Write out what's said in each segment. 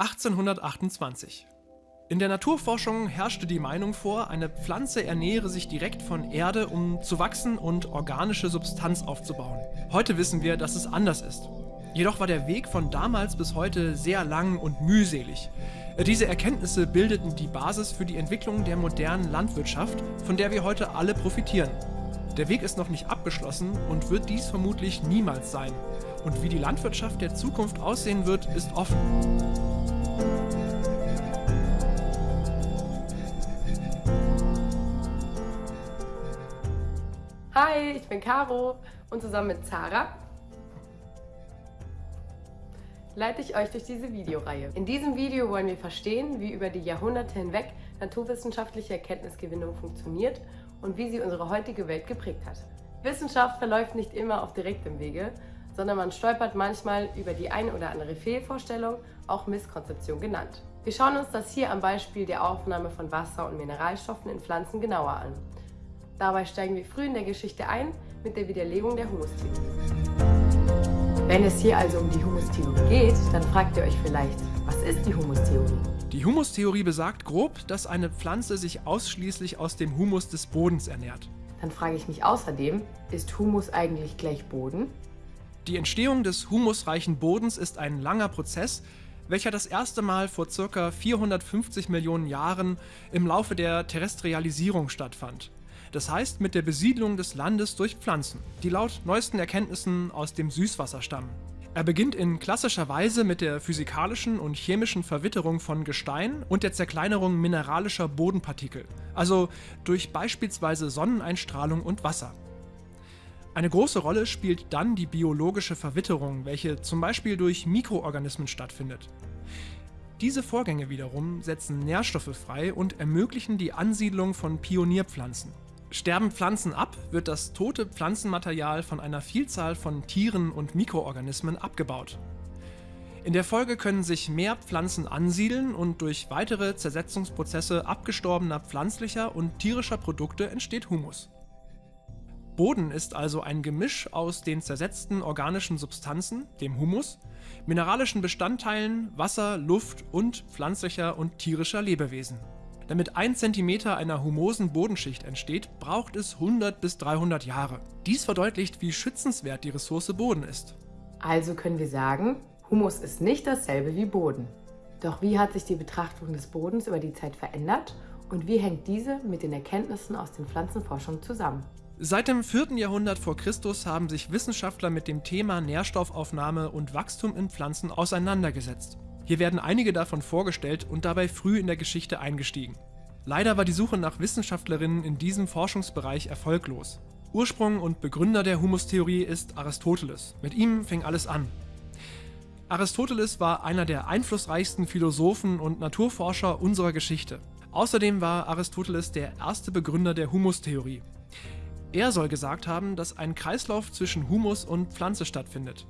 1828. In der Naturforschung herrschte die Meinung vor, eine Pflanze ernähre sich direkt von Erde, um zu wachsen und organische Substanz aufzubauen. Heute wissen wir, dass es anders ist. Jedoch war der Weg von damals bis heute sehr lang und mühselig. Diese Erkenntnisse bildeten die Basis für die Entwicklung der modernen Landwirtschaft, von der wir heute alle profitieren. Der Weg ist noch nicht abgeschlossen und wird dies vermutlich niemals sein. Und wie die Landwirtschaft der Zukunft aussehen wird, ist offen. Hi, ich bin Caro und zusammen mit Zara leite ich euch durch diese Videoreihe. In diesem Video wollen wir verstehen, wie über die Jahrhunderte hinweg naturwissenschaftliche Erkenntnisgewinnung funktioniert und wie sie unsere heutige Welt geprägt hat. Wissenschaft verläuft nicht immer auf direktem Wege, sondern man stolpert manchmal über die eine oder andere Fehlvorstellung, auch Misskonzeption genannt. Wir schauen uns das hier am Beispiel der Aufnahme von Wasser und Mineralstoffen in Pflanzen genauer an. Dabei steigen wir früh in der Geschichte ein mit der Widerlegung der Humustheorie. Wenn es hier also um die Humustheorie geht, dann fragt ihr euch vielleicht, was ist die Humustheorie? Die Humustheorie besagt grob, dass eine Pflanze sich ausschließlich aus dem Humus des Bodens ernährt. Dann frage ich mich außerdem, ist Humus eigentlich gleich Boden? Die Entstehung des humusreichen Bodens ist ein langer Prozess, welcher das erste Mal vor ca. 450 Millionen Jahren im Laufe der Terrestrialisierung stattfand. Das heißt mit der Besiedlung des Landes durch Pflanzen, die laut neuesten Erkenntnissen aus dem Süßwasser stammen. Er beginnt in klassischer Weise mit der physikalischen und chemischen Verwitterung von Gestein und der Zerkleinerung mineralischer Bodenpartikel, also durch beispielsweise Sonneneinstrahlung und Wasser. Eine große Rolle spielt dann die biologische Verwitterung, welche zum Beispiel durch Mikroorganismen stattfindet. Diese Vorgänge wiederum setzen Nährstoffe frei und ermöglichen die Ansiedlung von Pionierpflanzen. Sterben Pflanzen ab, wird das tote Pflanzenmaterial von einer Vielzahl von Tieren und Mikroorganismen abgebaut. In der Folge können sich mehr Pflanzen ansiedeln und durch weitere Zersetzungsprozesse abgestorbener pflanzlicher und tierischer Produkte entsteht Humus. Boden ist also ein Gemisch aus den zersetzten organischen Substanzen, dem Humus, mineralischen Bestandteilen, Wasser, Luft und pflanzlicher und tierischer Lebewesen. Damit ein Zentimeter einer humosen Bodenschicht entsteht, braucht es 100 bis 300 Jahre. Dies verdeutlicht, wie schützenswert die Ressource Boden ist. Also können wir sagen, Humus ist nicht dasselbe wie Boden. Doch wie hat sich die Betrachtung des Bodens über die Zeit verändert und wie hängt diese mit den Erkenntnissen aus den Pflanzenforschungen zusammen? Seit dem 4. Jahrhundert vor Christus haben sich Wissenschaftler mit dem Thema Nährstoffaufnahme und Wachstum in Pflanzen auseinandergesetzt. Hier werden einige davon vorgestellt und dabei früh in der Geschichte eingestiegen. Leider war die Suche nach Wissenschaftlerinnen in diesem Forschungsbereich erfolglos. Ursprung und Begründer der Humustheorie ist Aristoteles. Mit ihm fing alles an. Aristoteles war einer der einflussreichsten Philosophen und Naturforscher unserer Geschichte. Außerdem war Aristoteles der erste Begründer der Humustheorie. Er soll gesagt haben, dass ein Kreislauf zwischen Humus und Pflanze stattfindet.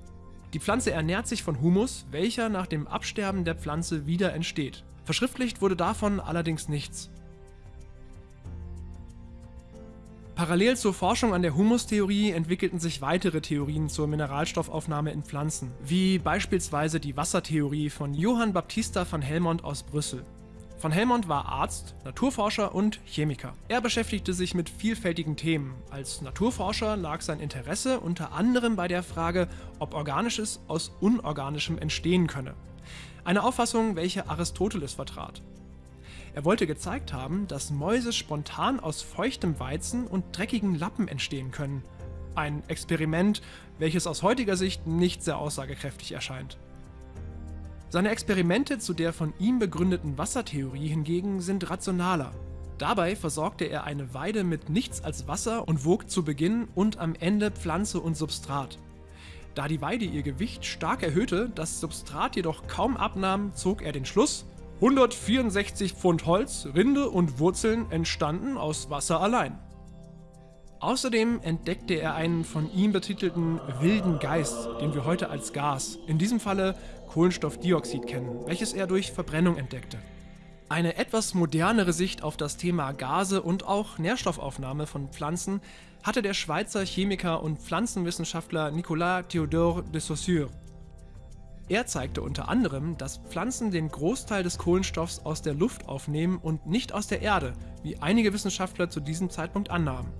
Die Pflanze ernährt sich von Humus, welcher nach dem Absterben der Pflanze wieder entsteht. Verschriftlicht wurde davon allerdings nichts. Parallel zur Forschung an der Humustheorie entwickelten sich weitere Theorien zur Mineralstoffaufnahme in Pflanzen, wie beispielsweise die Wassertheorie von Johann Baptista van Helmont aus Brüssel. Van Helmont war Arzt, Naturforscher und Chemiker. Er beschäftigte sich mit vielfältigen Themen. Als Naturforscher lag sein Interesse unter anderem bei der Frage, ob Organisches aus Unorganischem entstehen könne. Eine Auffassung, welche Aristoteles vertrat. Er wollte gezeigt haben, dass Mäuse spontan aus feuchtem Weizen und dreckigen Lappen entstehen können. Ein Experiment, welches aus heutiger Sicht nicht sehr aussagekräftig erscheint. Seine Experimente zu der von ihm begründeten Wassertheorie hingegen sind rationaler. Dabei versorgte er eine Weide mit nichts als Wasser und wog zu Beginn und am Ende Pflanze und Substrat. Da die Weide ihr Gewicht stark erhöhte, das Substrat jedoch kaum abnahm, zog er den Schluss, 164 Pfund Holz, Rinde und Wurzeln entstanden aus Wasser allein. Außerdem entdeckte er einen von ihm betitelten wilden Geist, den wir heute als Gas, in diesem Falle Kohlenstoffdioxid kennen, welches er durch Verbrennung entdeckte. Eine etwas modernere Sicht auf das Thema Gase und auch Nährstoffaufnahme von Pflanzen hatte der Schweizer Chemiker und Pflanzenwissenschaftler Nicolas Théodore de Saussure. Er zeigte unter anderem, dass Pflanzen den Großteil des Kohlenstoffs aus der Luft aufnehmen und nicht aus der Erde, wie einige Wissenschaftler zu diesem Zeitpunkt annahmen.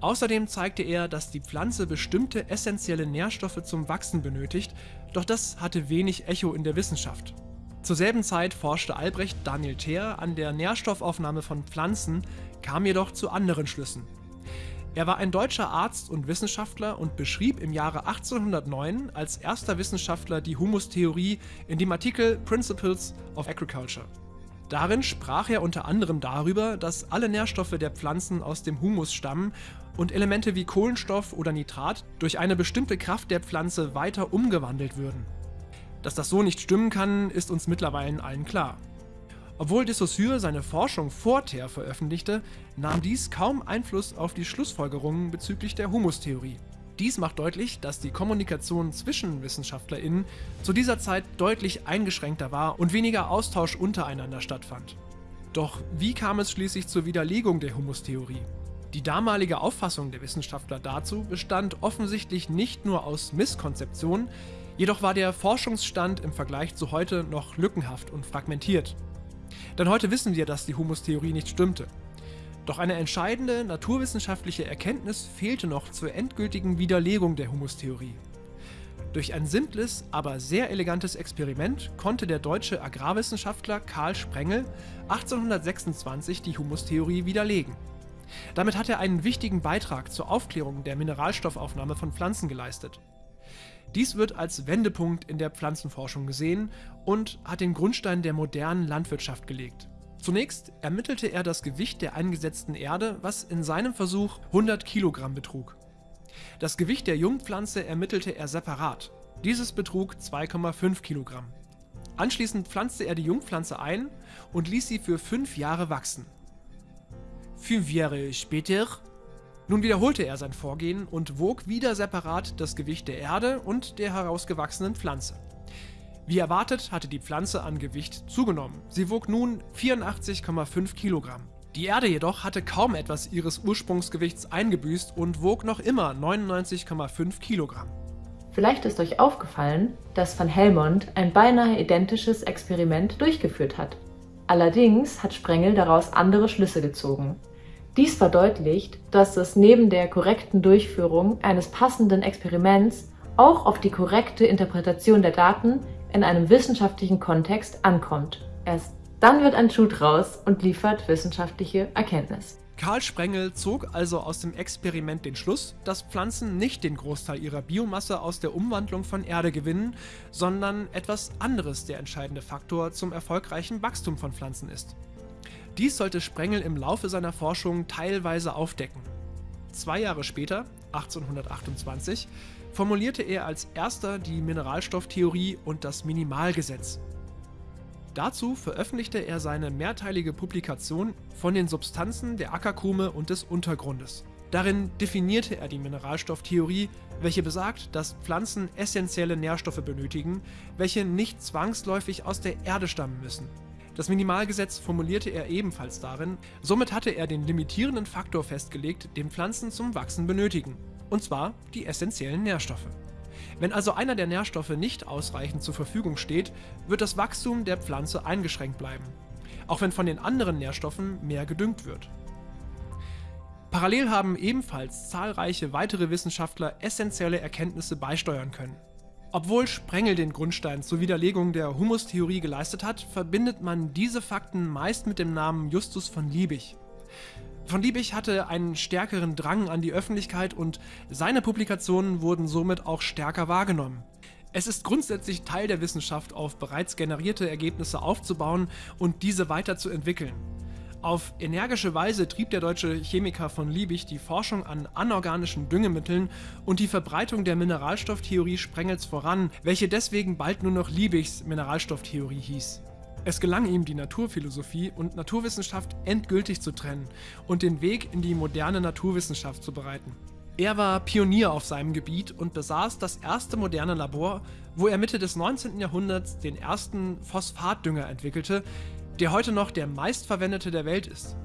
Außerdem zeigte er, dass die Pflanze bestimmte essentielle Nährstoffe zum Wachsen benötigt, doch das hatte wenig Echo in der Wissenschaft. Zur selben Zeit forschte Albrecht Daniel Theer an der Nährstoffaufnahme von Pflanzen, kam jedoch zu anderen Schlüssen. Er war ein deutscher Arzt und Wissenschaftler und beschrieb im Jahre 1809 als erster Wissenschaftler die Humustheorie in dem Artikel Principles of Agriculture. Darin sprach er unter anderem darüber, dass alle Nährstoffe der Pflanzen aus dem Humus stammen und Elemente wie Kohlenstoff oder Nitrat durch eine bestimmte Kraft der Pflanze weiter umgewandelt würden. Dass das so nicht stimmen kann, ist uns mittlerweile allen klar. Obwohl de Saussure seine Forschung vor Ther veröffentlichte, nahm dies kaum Einfluss auf die Schlussfolgerungen bezüglich der Humustheorie. Dies macht deutlich, dass die Kommunikation zwischen WissenschaftlerInnen zu dieser Zeit deutlich eingeschränkter war und weniger Austausch untereinander stattfand. Doch wie kam es schließlich zur Widerlegung der Humustheorie? Die damalige Auffassung der Wissenschaftler dazu bestand offensichtlich nicht nur aus Misskonzeption, jedoch war der Forschungsstand im Vergleich zu heute noch lückenhaft und fragmentiert. Denn heute wissen wir, dass die Humustheorie nicht stimmte. Doch eine entscheidende naturwissenschaftliche Erkenntnis fehlte noch zur endgültigen Widerlegung der Humustheorie. Durch ein simples, aber sehr elegantes Experiment konnte der deutsche Agrarwissenschaftler Karl Sprengel 1826 die Humustheorie widerlegen. Damit hat er einen wichtigen Beitrag zur Aufklärung der Mineralstoffaufnahme von Pflanzen geleistet. Dies wird als Wendepunkt in der Pflanzenforschung gesehen und hat den Grundstein der modernen Landwirtschaft gelegt. Zunächst ermittelte er das Gewicht der eingesetzten Erde, was in seinem Versuch 100 Kilogramm betrug. Das Gewicht der Jungpflanze ermittelte er separat. Dieses betrug 2,5 Kilogramm. Anschließend pflanzte er die Jungpflanze ein und ließ sie für fünf Jahre wachsen. Fünf Jahre später nun wiederholte er sein Vorgehen und wog wieder separat das Gewicht der Erde und der herausgewachsenen Pflanze. Wie erwartet hatte die Pflanze an Gewicht zugenommen. Sie wog nun 84,5 Kilogramm. Die Erde jedoch hatte kaum etwas ihres Ursprungsgewichts eingebüßt und wog noch immer 99,5 Kilogramm. Vielleicht ist euch aufgefallen, dass Van Helmont ein beinahe identisches Experiment durchgeführt hat. Allerdings hat Sprengel daraus andere Schlüsse gezogen. Dies verdeutlicht, dass es neben der korrekten Durchführung eines passenden Experiments auch auf die korrekte Interpretation der Daten in einem wissenschaftlichen Kontext ankommt. Erst dann wird ein Schuh draus und liefert wissenschaftliche Erkenntnis. Karl Sprengel zog also aus dem Experiment den Schluss, dass Pflanzen nicht den Großteil ihrer Biomasse aus der Umwandlung von Erde gewinnen, sondern etwas anderes der entscheidende Faktor zum erfolgreichen Wachstum von Pflanzen ist. Dies sollte Sprengel im Laufe seiner Forschung teilweise aufdecken. Zwei Jahre später, 1828, formulierte er als erster die Mineralstofftheorie und das Minimalgesetz. Dazu veröffentlichte er seine mehrteilige Publikation von den Substanzen der Ackerkrume und des Untergrundes. Darin definierte er die Mineralstofftheorie, welche besagt, dass Pflanzen essentielle Nährstoffe benötigen, welche nicht zwangsläufig aus der Erde stammen müssen. Das Minimalgesetz formulierte er ebenfalls darin, somit hatte er den limitierenden Faktor festgelegt, den Pflanzen zum Wachsen benötigen, und zwar die essentiellen Nährstoffe. Wenn also einer der Nährstoffe nicht ausreichend zur Verfügung steht, wird das Wachstum der Pflanze eingeschränkt bleiben, auch wenn von den anderen Nährstoffen mehr gedüngt wird. Parallel haben ebenfalls zahlreiche weitere Wissenschaftler essentielle Erkenntnisse beisteuern können. Obwohl Sprengel den Grundstein zur Widerlegung der Humustheorie geleistet hat, verbindet man diese Fakten meist mit dem Namen Justus von Liebig. Von Liebig hatte einen stärkeren Drang an die Öffentlichkeit und seine Publikationen wurden somit auch stärker wahrgenommen. Es ist grundsätzlich Teil der Wissenschaft, auf bereits generierte Ergebnisse aufzubauen und diese weiterzuentwickeln. Auf energische Weise trieb der deutsche Chemiker von Liebig die Forschung an anorganischen Düngemitteln und die Verbreitung der Mineralstofftheorie Sprengels voran, welche deswegen bald nur noch Liebigs Mineralstofftheorie hieß. Es gelang ihm, die Naturphilosophie und Naturwissenschaft endgültig zu trennen und den Weg in die moderne Naturwissenschaft zu bereiten. Er war Pionier auf seinem Gebiet und besaß das erste moderne Labor, wo er Mitte des 19. Jahrhunderts den ersten Phosphatdünger entwickelte, der heute noch der meistverwendete der Welt ist.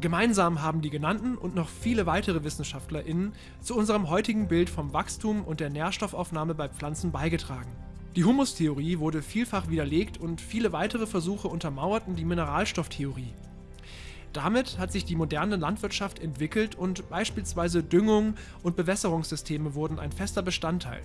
Gemeinsam haben die genannten und noch viele weitere WissenschaftlerInnen zu unserem heutigen Bild vom Wachstum und der Nährstoffaufnahme bei Pflanzen beigetragen. Die Humustheorie wurde vielfach widerlegt und viele weitere Versuche untermauerten die Mineralstofftheorie. Damit hat sich die moderne Landwirtschaft entwickelt und beispielsweise Düngung und Bewässerungssysteme wurden ein fester Bestandteil.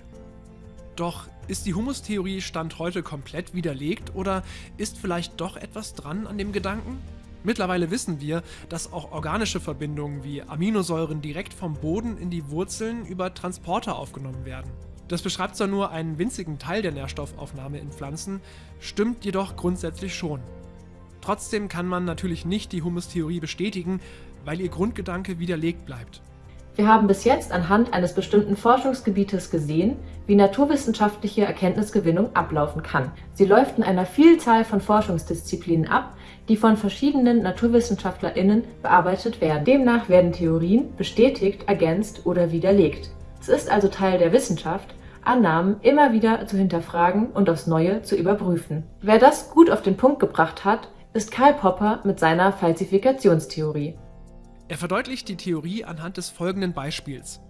Doch ist die Humustheorie Stand heute komplett widerlegt oder ist vielleicht doch etwas dran an dem Gedanken? Mittlerweile wissen wir, dass auch organische Verbindungen wie Aminosäuren direkt vom Boden in die Wurzeln über Transporter aufgenommen werden. Das beschreibt zwar nur einen winzigen Teil der Nährstoffaufnahme in Pflanzen, stimmt jedoch grundsätzlich schon. Trotzdem kann man natürlich nicht die Humustheorie bestätigen, weil ihr Grundgedanke widerlegt bleibt. Wir haben bis jetzt anhand eines bestimmten Forschungsgebietes gesehen, wie naturwissenschaftliche Erkenntnisgewinnung ablaufen kann. Sie läuft in einer Vielzahl von Forschungsdisziplinen ab, die von verschiedenen NaturwissenschaftlerInnen bearbeitet werden. Demnach werden Theorien bestätigt, ergänzt oder widerlegt. Es ist also Teil der Wissenschaft, Annahmen immer wieder zu hinterfragen und aufs Neue zu überprüfen. Wer das gut auf den Punkt gebracht hat, ist Karl Popper mit seiner Falsifikationstheorie. Er verdeutlicht die Theorie anhand des folgenden Beispiels.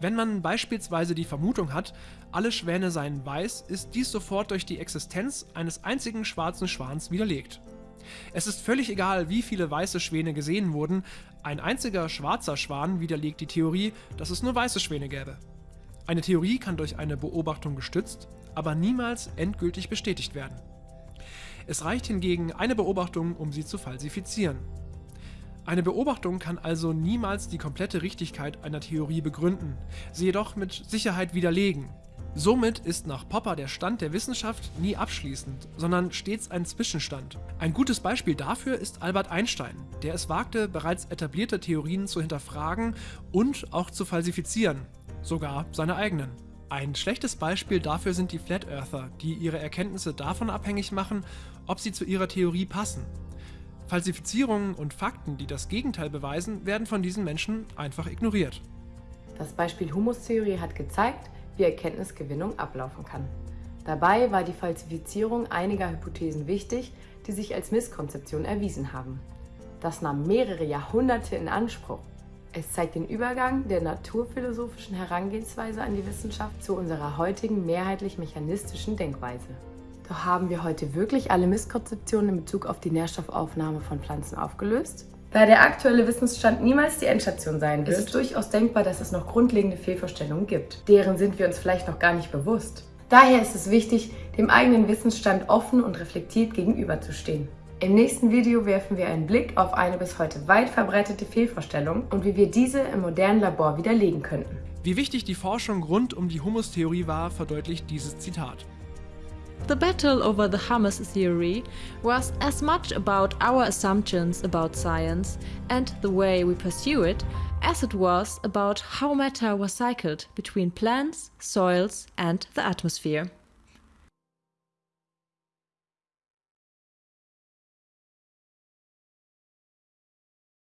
Wenn man beispielsweise die Vermutung hat, alle Schwäne seien weiß, ist dies sofort durch die Existenz eines einzigen schwarzen Schwans widerlegt. Es ist völlig egal, wie viele weiße Schwäne gesehen wurden, ein einziger schwarzer Schwan widerlegt die Theorie, dass es nur weiße Schwäne gäbe. Eine Theorie kann durch eine Beobachtung gestützt, aber niemals endgültig bestätigt werden. Es reicht hingegen eine Beobachtung, um sie zu falsifizieren. Eine Beobachtung kann also niemals die komplette Richtigkeit einer Theorie begründen, sie jedoch mit Sicherheit widerlegen. Somit ist nach Popper der Stand der Wissenschaft nie abschließend, sondern stets ein Zwischenstand. Ein gutes Beispiel dafür ist Albert Einstein, der es wagte, bereits etablierte Theorien zu hinterfragen und auch zu falsifizieren, sogar seine eigenen. Ein schlechtes Beispiel dafür sind die Flat Earther, die ihre Erkenntnisse davon abhängig machen, ob sie zu ihrer Theorie passen. Falsifizierungen und Fakten, die das Gegenteil beweisen, werden von diesen Menschen einfach ignoriert. Das Beispiel Humustheorie hat gezeigt, wie Erkenntnisgewinnung ablaufen kann. Dabei war die Falsifizierung einiger Hypothesen wichtig, die sich als Misskonzeption erwiesen haben. Das nahm mehrere Jahrhunderte in Anspruch. Es zeigt den Übergang der naturphilosophischen Herangehensweise an die Wissenschaft zu unserer heutigen mehrheitlich mechanistischen Denkweise. Doch haben wir heute wirklich alle Misskonzeptionen in Bezug auf die Nährstoffaufnahme von Pflanzen aufgelöst? Da der aktuelle Wissensstand niemals die Endstation sein wird, ist es durchaus denkbar, dass es noch grundlegende Fehlvorstellungen gibt. Deren sind wir uns vielleicht noch gar nicht bewusst. Daher ist es wichtig, dem eigenen Wissensstand offen und reflektiert gegenüberzustehen. Im nächsten Video werfen wir einen Blick auf eine bis heute weit verbreitete Fehlvorstellung und wie wir diese im modernen Labor widerlegen könnten. Wie wichtig die Forschung rund um die Humustheorie war, verdeutlicht dieses Zitat. The battle over the humus theory was as much about our assumptions about science and the way we pursue it as it was about how matter was cycled between plants, soils and the atmosphere.